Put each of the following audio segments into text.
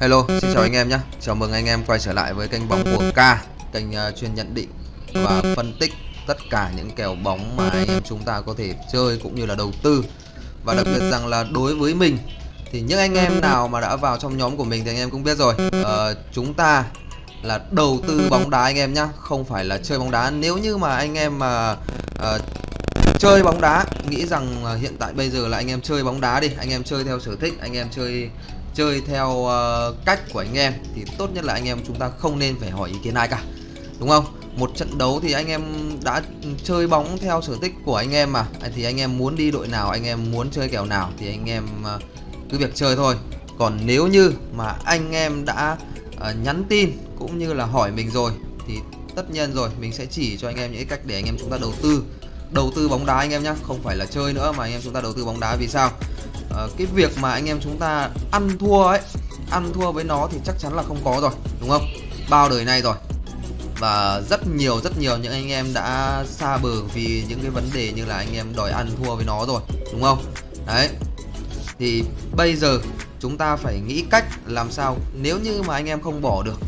Hello, xin chào anh em nhé. Chào mừng anh em quay trở lại với kênh bóng của K, kênh chuyên nhận định và phân tích tất cả những kèo bóng mà anh em chúng ta có thể chơi cũng như là đầu tư. Và đặc biệt rằng là đối với mình thì những anh em nào mà đã vào trong nhóm của mình thì anh em cũng biết rồi. Uh, chúng ta là đầu tư bóng đá anh em nhé, không phải là chơi bóng đá. Nếu như mà anh em mà uh, chơi bóng đá nghĩ rằng hiện tại bây giờ là anh em chơi bóng đá đi, anh em chơi theo sở thích, anh em chơi chơi theo uh, cách của anh em thì tốt nhất là anh em chúng ta không nên phải hỏi ý kiến ai cả đúng không một trận đấu thì anh em đã chơi bóng theo sở thích của anh em mà thì anh em muốn đi đội nào anh em muốn chơi kèo nào thì anh em uh, cứ việc chơi thôi còn nếu như mà anh em đã uh, nhắn tin cũng như là hỏi mình rồi thì tất nhiên rồi mình sẽ chỉ cho anh em những cách để anh em chúng ta đầu tư đầu tư bóng đá anh em nhé không phải là chơi nữa mà anh em chúng ta đầu tư bóng đá vì sao uh, cái việc mà anh em chúng ta ăn thua ấy ăn thua với nó thì chắc chắn là không có rồi đúng không? Bao đời nay rồi. Và rất nhiều rất nhiều những anh em đã xa bờ vì những cái vấn đề như là anh em đòi ăn thua với nó rồi đúng không? Đấy. Thì bây giờ chúng ta phải nghĩ cách làm sao nếu như mà anh em không bỏ được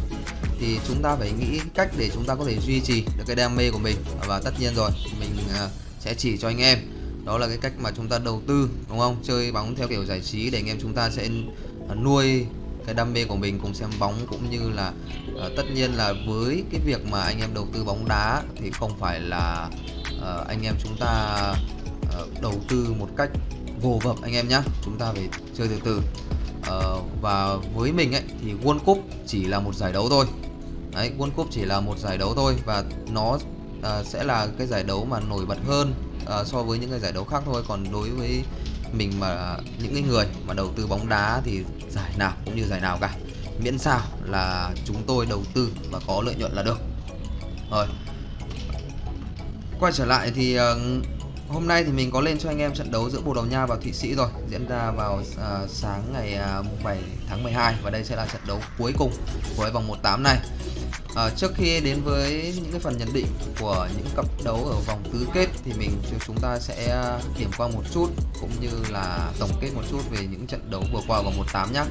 thì chúng ta phải nghĩ cách để chúng ta có thể duy trì được cái đam mê của mình. Và tất nhiên rồi mình ờ, sẽ chỉ cho anh em đó là cái cách mà chúng ta đầu tư đúng không? Chơi bóng theo kiểu giải trí để anh em chúng ta sẽ à, nuôi cái đam mê của mình cùng xem bóng cũng như là uh, tất nhiên là với cái việc mà anh em đầu tư bóng đá thì không phải là uh, anh em chúng ta uh, đầu tư một cách vô vập anh em nhé chúng ta phải chơi từ từ. Uh, và với mình ấy thì World Cup chỉ là một giải đấu thôi. Đấy World Cup chỉ là một giải đấu thôi và nó uh, sẽ là cái giải đấu mà nổi bật hơn à, so với những cái giải đấu khác thôi. Còn đối với mình mà những cái người mà đầu tư bóng đá thì giải nào cũng như giải nào cả. Miễn sao là chúng tôi đầu tư và có lợi nhuận là được. Rồi. Quay trở lại thì uh, hôm nay thì mình có lên cho anh em trận đấu giữa Bồ Đào Nha và Thụy Sĩ rồi diễn ra vào uh, sáng ngày uh, 7 tháng 12 và đây sẽ là trận đấu cuối cùng của vòng 18 này. À, trước khi đến với những cái phần nhận định của những cặp đấu ở vòng tứ kết thì mình chúng ta sẽ à, điểm qua một chút cũng như là tổng kết một chút về những trận đấu vừa qua vòng 18 nhé.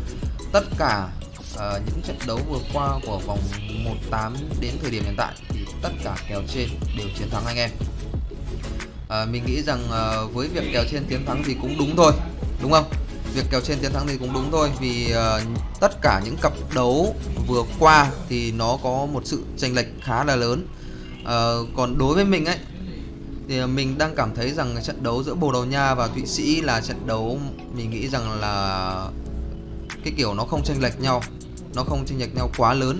Tất cả uh, những trận đấu vừa qua của vòng 18 đến thời điểm hiện tại thì tất cả kèo trên đều chiến thắng anh em. À, mình nghĩ rằng uh, với việc kèo trên chiến thắng thì cũng đúng thôi, đúng không? Việc kèo trên chiến thắng thì cũng đúng thôi vì uh, tất cả những cặp đấu vừa qua thì nó có một sự chênh lệch khá là lớn. Uh, còn đối với mình ấy thì mình đang cảm thấy rằng trận đấu giữa Bồ Đào Nha và Thụy Sĩ là trận đấu mình nghĩ rằng là cái kiểu nó không chênh lệch nhau nó không chênh lệch nhau quá lớn.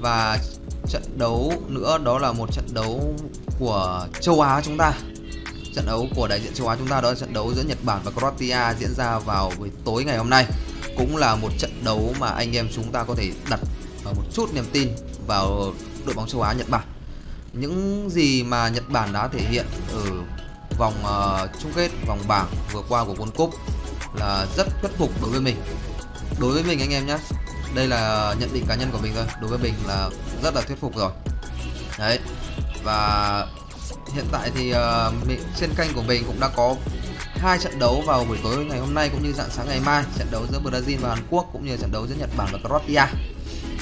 Và trận đấu nữa đó là một trận đấu của châu Á chúng ta trận đấu của đại diện châu Á chúng ta đó là trận đấu giữa Nhật Bản và Croatia diễn ra vào buổi tối ngày hôm nay. Cũng là một trận đấu mà anh em chúng ta có thể đặt ờ, một chút niềm tin vào đội bóng châu Á Nhật Bản. Những gì mà Nhật Bản đã thể hiện ở vòng uh, chung kết vòng bảng vừa qua của World Cup là rất thuyết phục đối với mình. Đối với mình anh em nhé đây là nhận định cá nhân của mình thôi. Đối với mình là rất là thuyết phục rồi. Đấy và hiện tại thì uh, mình, trên kênh của mình cũng đã có hai trận đấu vào buổi tối ngày hôm nay cũng như dạng sáng ngày mai. Trận đấu giữa Brazil và Hàn Quốc cũng như trận đấu giữa Nhật Bản và Croatia.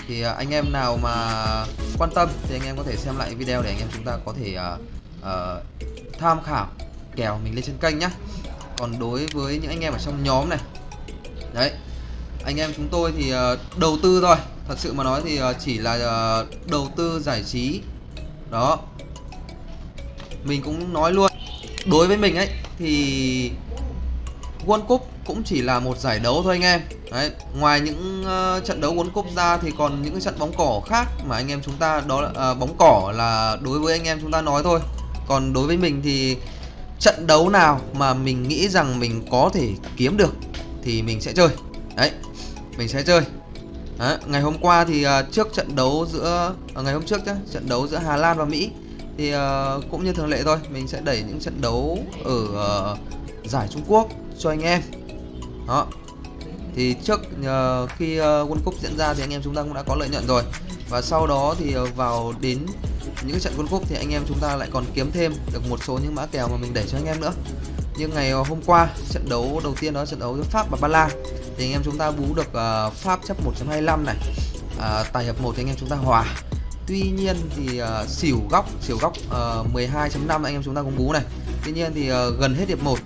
Thì uh, anh em nào mà quan tâm thì anh em có thể xem lại video để anh em chúng ta có thể uh, uh, tham khảo kèo mình lên trên kênh nhé còn đối với những anh em ở trong nhóm này đấy anh em chúng tôi thì uh, đầu tư thôi. Thật sự mà nói thì uh, chỉ là uh, đầu tư giải trí. Đó mình cũng nói luôn đối với mình ấy thì World Cup cũng chỉ là một giải đấu thôi anh em Đấy, ngoài những uh, trận đấu World Cup ra thì còn những cái trận bóng cỏ khác mà anh em chúng ta đó là uh, bóng cỏ là đối với anh em chúng ta nói thôi. Còn đối với mình thì trận đấu nào mà mình nghĩ rằng mình có thể kiếm được thì mình sẽ chơi. Đấy, mình sẽ chơi. Đấy, ngày hôm qua thì uh, trước trận đấu giữa uh, ngày hôm trước nhá, trận đấu giữa Hà Lan và Mỹ thì uh, cũng như thường lệ thôi mình sẽ đẩy những trận đấu ở uh, giải Trung Quốc cho anh em. Đó. Thì trước uh, khi uh, World Cup diễn ra thì anh em chúng ta cũng đã có lợi nhuận rồi. Và sau đó thì uh, vào đến những cái trận quân cúp thì anh em chúng ta lại còn kiếm thêm được một số những mã kèo mà mình đẩy cho anh em nữa. Như ngày hôm qua trận đấu đầu tiên đó trận đấu giữa Pháp và Ba Lan. Thì anh em chúng ta bú được uh, Pháp chấp 1.25 này. Uh, tài hiệp 1 thì anh em chúng ta hòa tuy nhiên thì uh, xỉu góc xỉu góc ờ, uh, 12.5 anh em chúng ta cũng bú này. Tuy nhiên thì uh, gần hết hiệp 1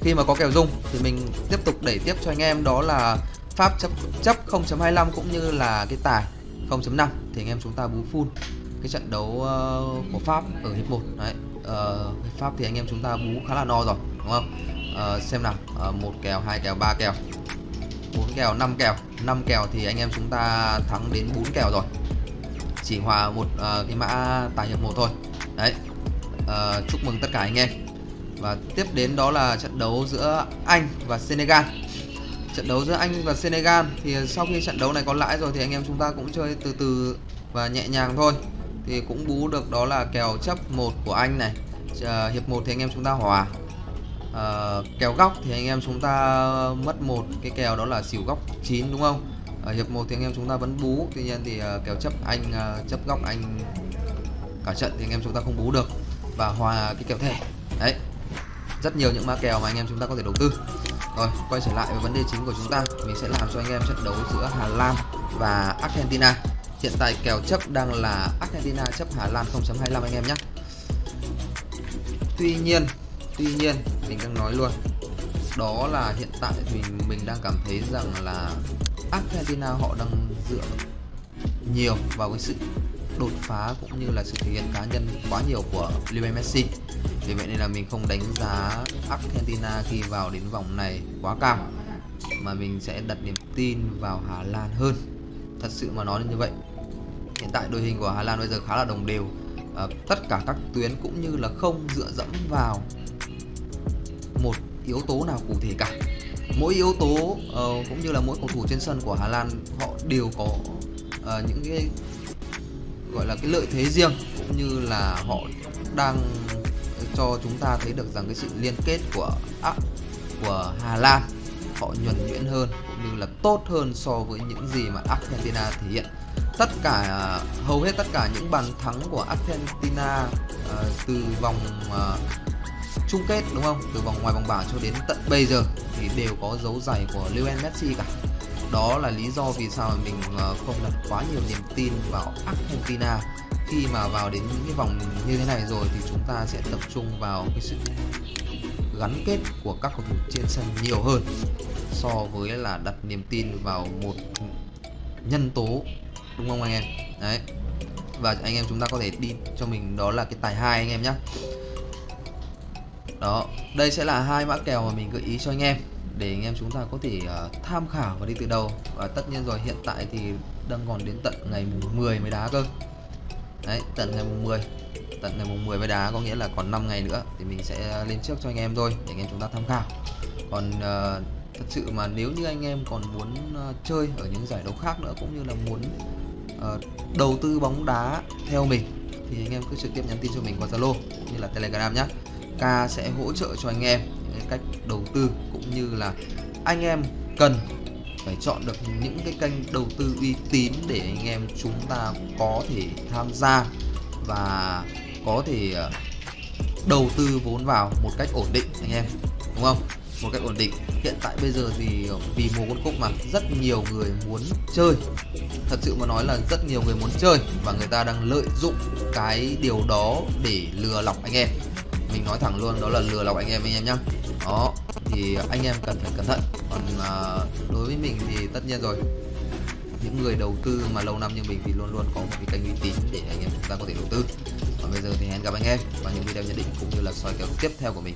khi mà có kèo dung thì mình tiếp tục đẩy tiếp cho anh em đó là Pháp chấp chấp 0.25 cũng như là cái tài 0.5 thì anh em chúng ta bú full cái trận đấu uh, của Pháp ở hiệp 1 đấy uh, Pháp thì anh em chúng ta bú khá là no rồi đúng không? Uh, xem nào uh, một kèo hai kèo ba kèo bốn kèo 5 kèo. 5 kèo thì anh em chúng ta thắng đến 4 kèo rồi chỉ hòa một uh, cái mã tài hiệp một thôi. Đấy. Uh, chúc mừng tất cả anh em. Và tiếp đến đó là trận đấu giữa Anh và Senegal. Trận đấu giữa Anh và Senegal thì sau khi trận đấu này có lãi rồi thì anh em chúng ta cũng chơi từ từ và nhẹ nhàng thôi. Thì cũng bú được đó là kèo chấp một của Anh này uh, hiệp một thì anh em chúng ta hòa. Uh, kèo góc thì anh em chúng ta mất một cái kèo đó là xỉu góc 9 đúng không? Ở hiệp 1 thì anh em chúng ta vẫn bú. Tuy nhiên thì uh, kèo chấp Anh uh, chấp góc Anh cả trận thì anh em chúng ta không bú được và hòa cái kèo thẻ. Đấy rất nhiều những mã kèo mà anh em chúng ta có thể đầu tư. Rồi quay trở lại với vấn đề chính của chúng ta. Mình sẽ làm cho anh em trận đấu giữa Hà Lan và Argentina. Hiện tại kèo chấp đang là Argentina chấp Hà Lan 0.25 anh em nhé. Tuy nhiên tuy nhiên mình đang nói luôn. Đó là hiện tại thì mình đang cảm thấy rằng là Argentina họ đang dựa nhiều vào cái sự đột phá cũng như là sự thể hiện cá nhân quá nhiều của Lionel Messi. Vì vậy nên là mình không đánh giá Argentina khi vào đến vòng này quá cao mà mình sẽ đặt niềm tin vào Hà Lan hơn. Thật sự mà nói như vậy. Hiện tại đội hình của Hà Lan bây giờ khá là đồng đều. À, tất cả các tuyến cũng như là không dựa dẫm vào một yếu tố nào cụ thể cả mỗi yếu tố uh, cũng như là mỗi cầu thủ trên sân của Hà Lan họ đều có uh, những cái gọi là cái lợi thế riêng cũng như là họ đang cho chúng ta thấy được rằng cái sự liên kết của à, của Hà Lan họ nhuần nhuyễn hơn cũng như là tốt hơn so với những gì mà Argentina thể hiện. Tất cả hầu hết tất cả những bàn thắng của Argentina uh, từ vòng uh, chung kết, đúng không? Từ vòng ngoài vòng bảng cho đến tận bây giờ thì đều có dấu giày của Lionel Messi cả. Đó là lý do vì sao mình ờ, không đặt quá nhiều niềm tin vào Argentina. Khi mà vào đến những cái vòng như thế này rồi thì chúng ta sẽ tập trung vào cái sự gắn kết của các cầu thủ trên sân nhiều hơn so với là đặt niềm tin vào một nhân tố, đúng không anh em? Đấy. Và anh em chúng ta có thể đi cho mình đó là cái tài hai anh em nhé đó đây sẽ là hai mã kèo mà mình gợi ý cho anh em để anh em chúng ta có thể uh, tham khảo và đi từ đầu. Và tất nhiên rồi hiện tại thì đang còn đến tận ngày 10 mới đá cơ. Đấy tận ngày mùng 10 tận ngày mùng 10 mới đá có nghĩa là còn 5 ngày nữa thì mình sẽ lên trước cho anh em thôi để anh em chúng ta tham khảo. Còn uh, thật sự mà nếu như anh em còn muốn uh, chơi ở những giải đấu khác nữa cũng như là muốn uh, đầu tư bóng đá theo mình thì anh em cứ trực tiếp nhắn tin cho mình qua Zalo cũng như là Telegram nhé K sẽ hỗ trợ cho anh em những cách đầu tư cũng như là anh em cần phải chọn được những cái kênh đầu tư uy tín để anh em chúng ta có thể tham gia và có thể ờ, đầu tư vốn vào một cách ổn định, anh em, đúng không? Một cách ổn định. Hiện tại bây giờ thì ờ, vì mùa quân cúc mà rất nhiều người muốn chơi. Thật sự mà nói là rất nhiều người muốn chơi và người ta đang lợi dụng cái điều đó để lừa lọc anh em mình nói thẳng luôn đó là lừa lọc anh em anh em nhá. Đó thì anh em cần phải cẩn thận. Còn à, đối với mình thì tất nhiên rồi. Những người đầu tư mà lâu năm như mình thì luôn luôn có một cái kênh uy tín để anh em chúng ta có thể đầu tư. Còn bây giờ thì hẹn gặp anh em vào những video nhận định cũng như là soi kèo tiếp theo của mình.